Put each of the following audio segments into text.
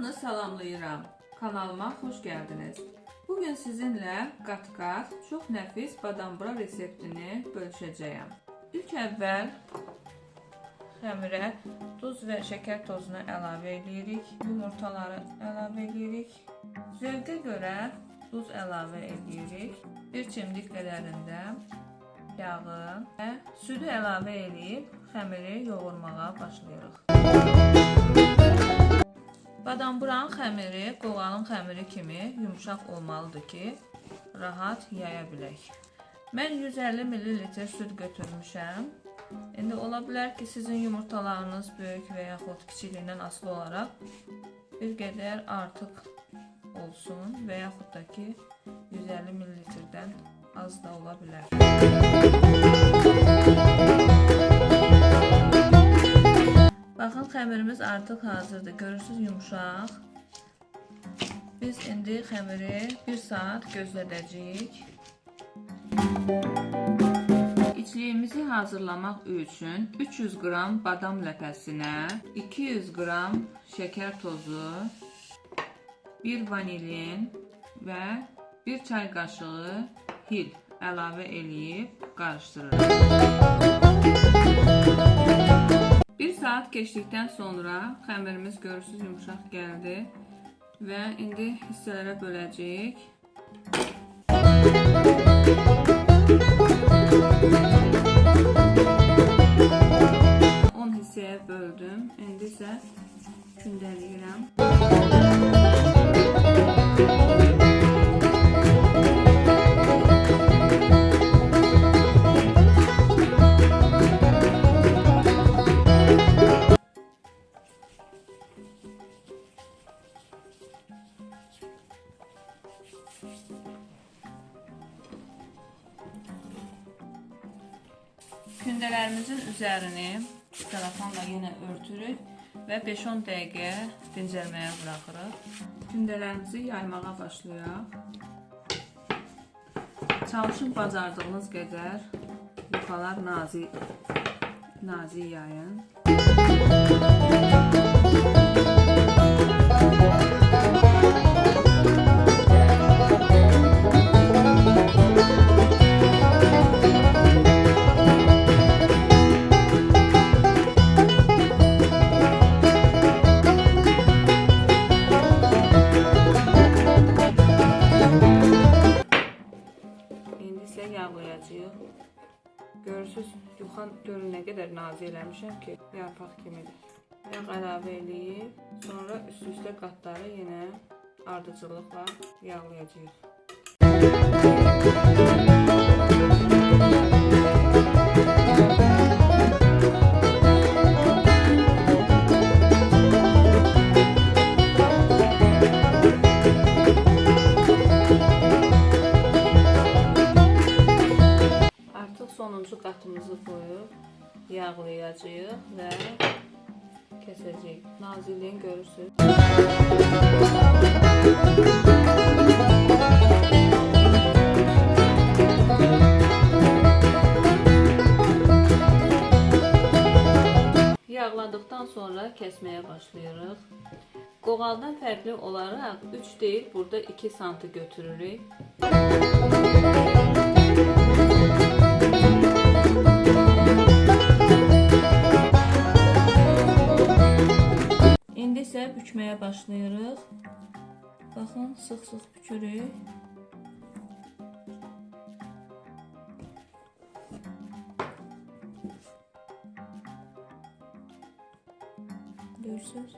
Hamını salamlayıram. Kanalıma xoş gəldiniz. Bugün sizinlə qat-qat çox nəfis badambura reseptini bölüşəcəyəm. İlk əvvəl xəmirə duz və şəkər tozunu əlavə edirik. Yumurtaları əlavə edirik. Zövqə görə duz əlavə edirik. Bir çimdik qədərində yağı və südü əlavə edib xəmiri yoğurmağa başlayırıq. Badamburanın xəmiri qoğalın xəmiri kimi yumşaq olmalıdır ki, rahat yaya bilək. Mən 150 ml süd götürmüşəm. İndi ola bilər ki, sizin yumurtalarınız böyük və yaxud kiçikliyindən asılı olaraq bir qədər artıq olsun və yaxud da ki 150 ml-dən az da ola bilər. Baxın xəmirimiz artıq hazırdır. Görürsüz yumşaq. Biz indi xəmiri 1 saat gözlədəcəyik. İçliyimizi hazırlamaq üçün 300 qram badam ləpəsinə, 200 qram şəkər tozu, 1 vanilin və 1 çay qaşığı hil əlavə eləyib qarışdırırıq. 1 saat keçdikdən sonra xəmirimiz görürsüz yumşaq gəldi və indi hissələrə böləcəyik. Kündələrimizin üzərini telefonla yenə örtürük və 5-10 dəqiqə dincəlməyə buraxırıq. Kündələrimizi yaymağa başlayaq. Çalışın bacardığınız qədər yuxalar nazik nazik yayın. İndi isə yağlayacağıq. Görürsüz, yuxan görün nə qədər nazik eləmişəm ki, yarpaq kimidir. Yağ əlavə eləyib, sonra üst-üstə qatları yenə ardıcıllıqla yağlayacağıq. Artıq yağlayacağıq və kəsəcəyik. Naziliyini görürsüz. Yağladıqdan sonra kəsməyə başlayırıq. Qoğaldan fərqli olaraq 3 deyil, burada 2 santı götürürük. İndi isə bükməyə başlayırıq. Baxın, sıx-sıx bükürük. Görürsüz?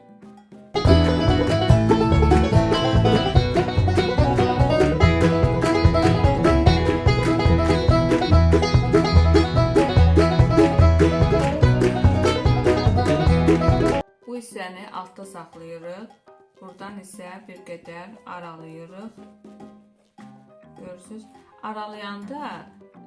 Buradan isə bir qədər aralayırıq. Görürsüz? Aralayanda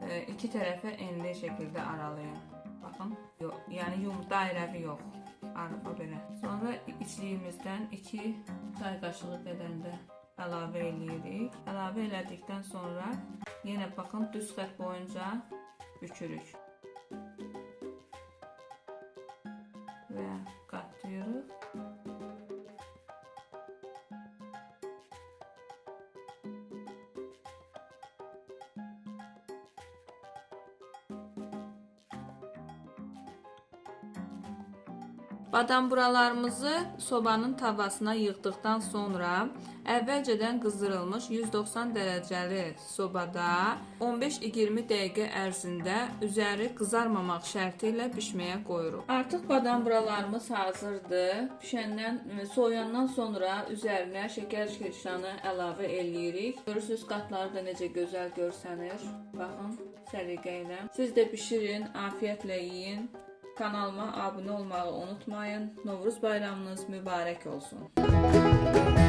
e, iki tərəfə enli şəkildə aralayın. Baxın, yox, yəni yum dairəvi yox. Araba belə. Sonra içliyimizdən 2 çay qaşığı qədərində əlavə eləyirik. Əlavə elədikdən sonra yenə baxın düz xətt boyunca bükürük. Badamburalarımızı sobanın tavasına yığdıqdan sonra əvvəlcədən qızdırılmış 190 dərəcəli sobada 15-20 dəqiqə ərzində üzəri qızarmamaq şərti ilə bişməyə qoyuruq. Artıq badamburalarımız hazırdır. Bişəndən, soyandan sonra üzərinə şəkər kirşanı əlavə eləyirik. Görürsüz qatları da necə gözəl görsənir. Baxın səliqə ilə. Siz də bişirin, afiyətlə yeyin. Kanalıma abunə olmağı unutmayın. Novruz bayramınız mübarək olsun.